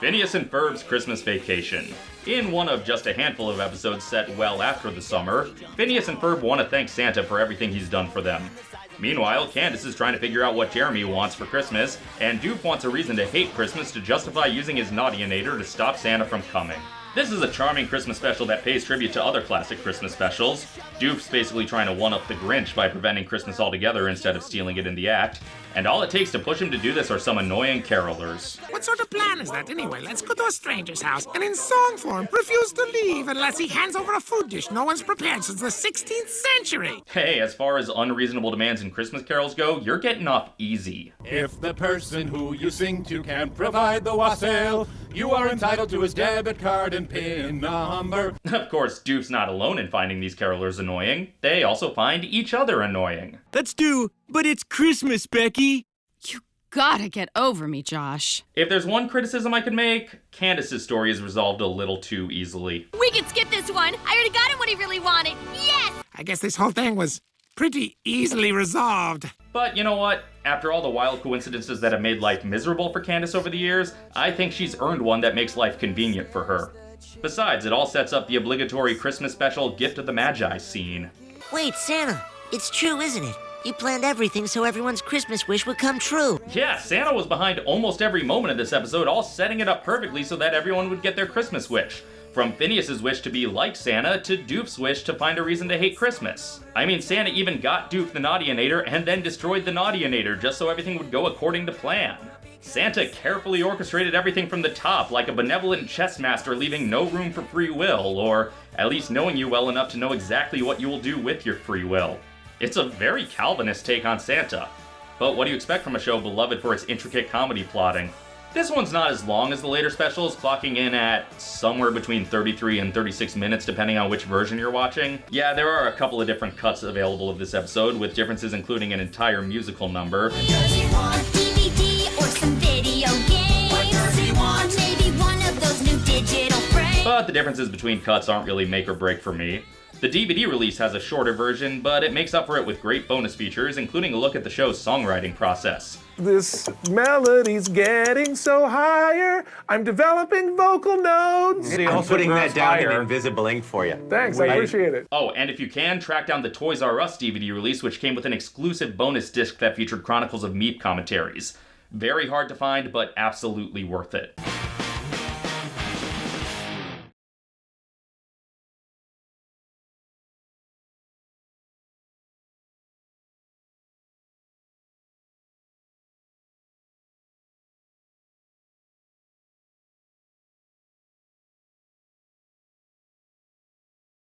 Phineas and Ferb's Christmas Vacation. In one of just a handful of episodes set well after the summer, Phineas and Ferb want to thank Santa for everything he's done for them. Meanwhile, Candace is trying to figure out what Jeremy wants for Christmas, and Doof wants a reason to hate Christmas to justify using his Naughtyinator to stop Santa from coming. This is a charming Christmas special that pays tribute to other classic Christmas specials. Doof's basically trying to one-up the Grinch by preventing Christmas altogether instead of stealing it in the act, and all it takes to push him to do this are some annoying carolers. What sort of plan is that anyway? Let's go to a stranger's house and in song form refuse to leave unless he hands over a food dish no one's prepared since the 16th century. Hey, as far as unreasonable demands in Christmas carols go, you're getting off easy. If the person who you sing to can't provide the wassail, you are entitled to his debit card and PIN number. Of course, Doof's not alone in finding these carolers annoying. They also find each other annoying. That's due, but it's Christmas, Becky. You gotta get over me, Josh. If there's one criticism I could make, Candace's story is resolved a little too easily. We can skip this one. I already got him what he really wanted. Yes! I guess this whole thing was pretty easily resolved. But you know what? After all the wild coincidences that have made life miserable for Candace over the years, I think she's earned one that makes life convenient for her. Besides, it all sets up the obligatory Christmas special Gift of the Magi scene. Wait, Santa, it's true, isn't it? You planned everything so everyone's Christmas wish would come true. Yeah, Santa was behind almost every moment of this episode, all setting it up perfectly so that everyone would get their Christmas wish. From Phineas's wish to be like Santa to Doof's wish to find a reason to hate Christmas. I mean, Santa even got Doof the Naughtyinator and then destroyed the Naughtyinator just so everything would go according to plan. Santa carefully orchestrated everything from the top, like a benevolent chess master leaving no room for free will, or at least knowing you well enough to know exactly what you will do with your free will. It's a very Calvinist take on Santa. But what do you expect from a show beloved for its intricate comedy plotting? This one's not as long as the later specials, clocking in at somewhere between 33 and 36 minutes depending on which version you're watching. Yeah, there are a couple of different cuts available of this episode, with differences including an entire musical number. But the differences between cuts aren't really make or break for me. The DVD release has a shorter version, but it makes up for it with great bonus features, including a look at the show's songwriting process. This melody's getting so higher. I'm developing vocal nodes. I'm putting that down in invisible ink for you. Thanks, I appreciate it. Oh, and if you can, track down the Toys R Us DVD release, which came with an exclusive bonus disc that featured Chronicles of Meap commentaries. Very hard to find, but absolutely worth it.